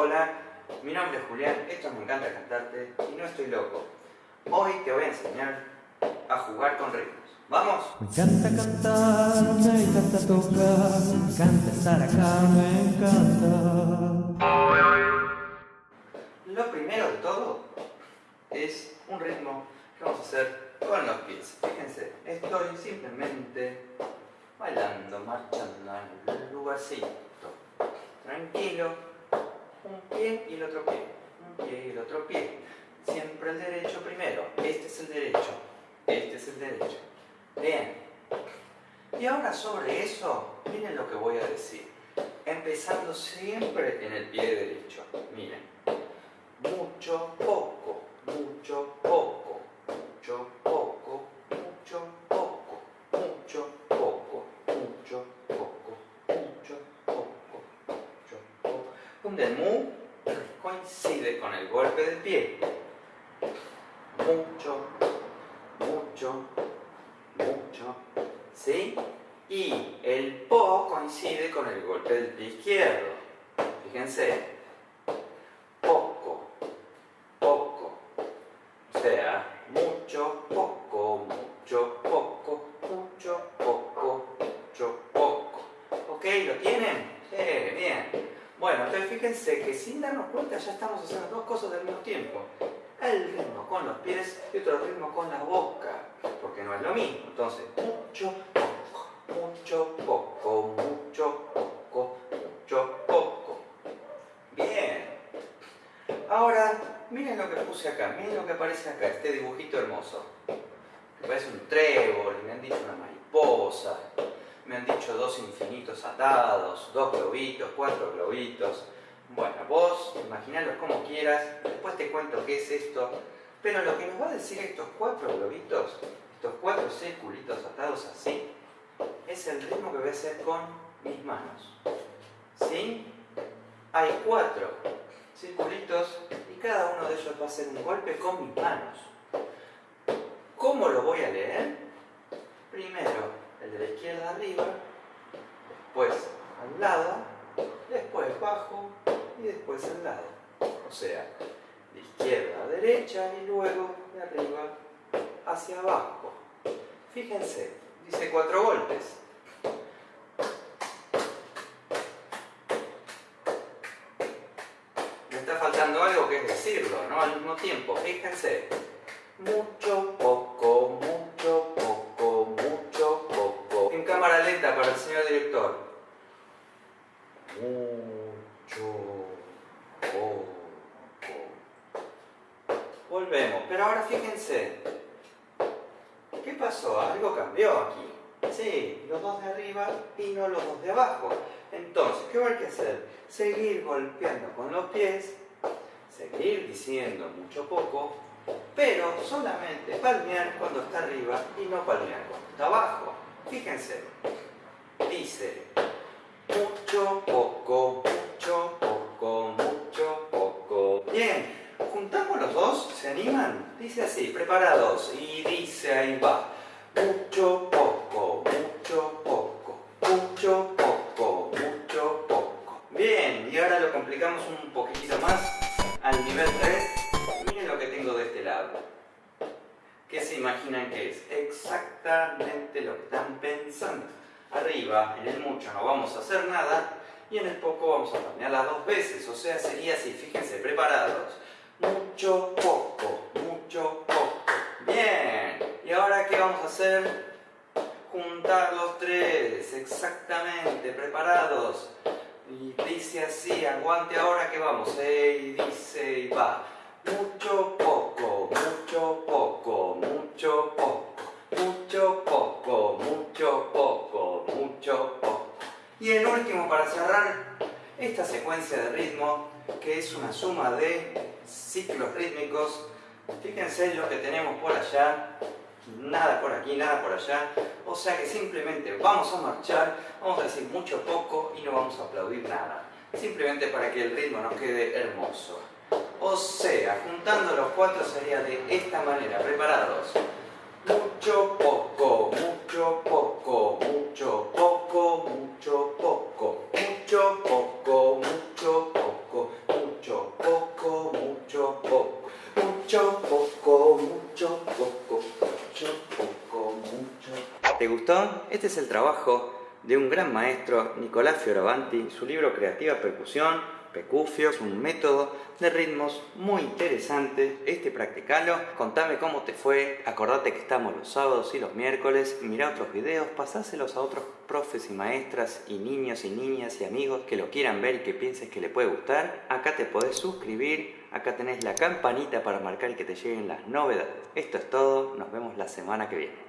Hola, mi nombre es Julián, esto me encanta cantarte y no estoy loco. Hoy te voy a enseñar a jugar con ritmos. ¿Vamos? Me encanta cantar, me encanta tocar, me encanta estar acá, me encanta. Lo primero de todo es un ritmo que vamos a hacer con los pies. Fíjense, estoy simplemente bailando, marchando en el lugarcito. Tranquilo, un pie y el otro pie, un pie y el otro pie. Siempre el derecho primero, este es el derecho, este es el derecho. Bien. Y ahora sobre eso, miren lo que voy a decir. Empezando siempre en el pie derecho. Miren. Mucho, poco, mucho, poco, El mu coincide con el golpe del pie. Mucho, mucho, mucho, ¿sí? Y el po coincide con el golpe del pie izquierdo. Fíjense, Bueno, entonces fíjense que sin darnos cuenta ya estamos haciendo dos cosas al mismo tiempo el ritmo con los pies y otro ritmo con la boca, porque no es lo mismo. Entonces, mucho, poco, mucho, poco, mucho, poco, mucho, poco. Bien. Ahora, miren lo que puse acá, miren lo que aparece acá, este dibujito hermoso. Que parece un trébol, me han dicho una mariposa, me han dicho dos infinitos atados, dos globitos, cuatro globitos. Bueno, vos imaginalo como quieras, después te cuento qué es esto, pero lo que nos va a decir estos cuatro globitos, estos cuatro circulitos atados así, es el ritmo que voy a hacer con mis manos. ¿Sí? Hay cuatro circulitos y cada uno de ellos va a hacer un golpe con mis manos. ¿Cómo lo voy a leer? Primero el de la izquierda arriba, después al lado, después bajo, y después al lado. O sea, de izquierda a derecha y luego de arriba hacia abajo. Fíjense, dice cuatro golpes. Me está faltando algo que es decirlo, ¿no? Al mismo tiempo, fíjense. Mucho, señor director. Volvemos, pero ahora fíjense. ¿Qué pasó? Algo cambió aquí. Sí, los dos de arriba y no los dos de abajo. Entonces, ¿qué a que hacer? Seguir golpeando con los pies, seguir diciendo mucho poco, pero solamente palmear cuando está arriba y no palmear cuando está abajo. Fíjense, dice mucho, poco, mucho, poco, mucho, poco. Bien, juntamos los dos, ¿se animan? Dice así, preparados, y dice ahí va. Mucho, poco, mucho, poco, mucho, poco, mucho, poco. Bien, y ahora lo complicamos un poquitito más al nivel 3. Miren lo que tengo de este lado. ¿Qué se imaginan que es? Exactamente lo que están pensando. Arriba, en el mucho, no vamos a hacer nada, y en el poco vamos a las dos veces, o sea, sería así, fíjense, preparados. Mucho, poco, mucho, poco. Bien, ¿y ahora qué vamos a hacer? Juntar los tres, exactamente, preparados. Y dice así, aguante ahora que vamos, y dice y va. Mucho, poco, mucho, poco, mucho, poco, para cerrar esta secuencia de ritmo, que es una suma de ciclos rítmicos. Fíjense lo que tenemos por allá, nada por aquí, nada por allá. O sea que simplemente vamos a marchar, vamos a decir mucho poco y no vamos a aplaudir nada. Simplemente para que el ritmo nos quede hermoso. O sea, juntando los cuatro sería de esta manera, preparados. Mucho poco, mucho poco, mucho poco, gustó? Este es el trabajo de un gran maestro, Nicolás Fioravanti, su libro Creativa Percusión, Pecufio, es un método de ritmos muy interesante. Este practicalo, contame cómo te fue, acordate que estamos los sábados y los miércoles, mira otros videos, pasáselos a otros profes y maestras y niños y niñas y amigos que lo quieran ver y que pienses que le puede gustar. Acá te podés suscribir, acá tenés la campanita para marcar que te lleguen las novedades. Esto es todo, nos vemos la semana que viene.